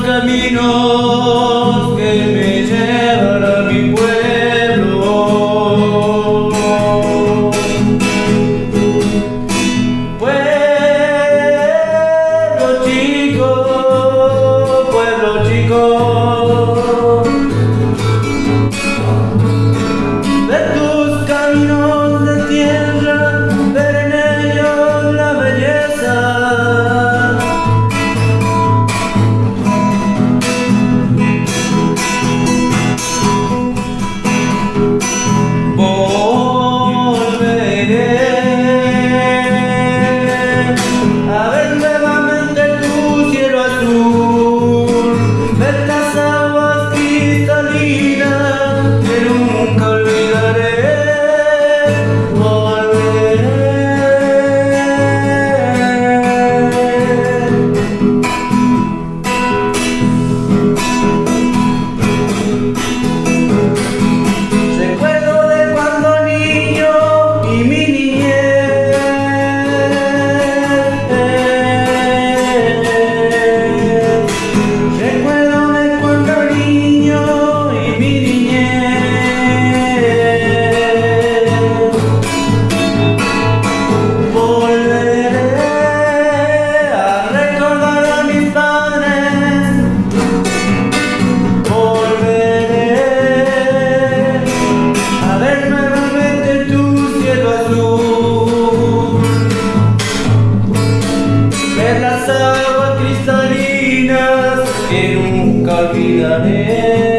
camino. nunca olvidaré.